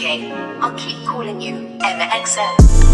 okay? I'll keep calling you MXL.